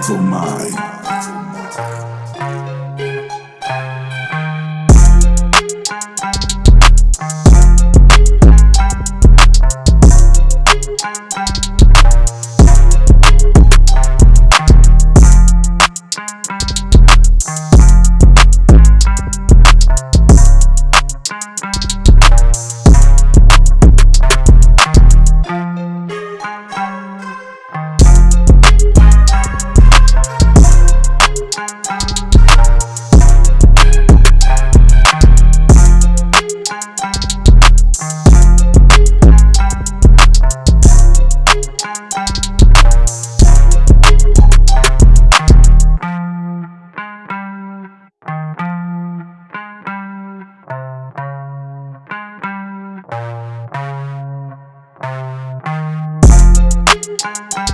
mental mind. Música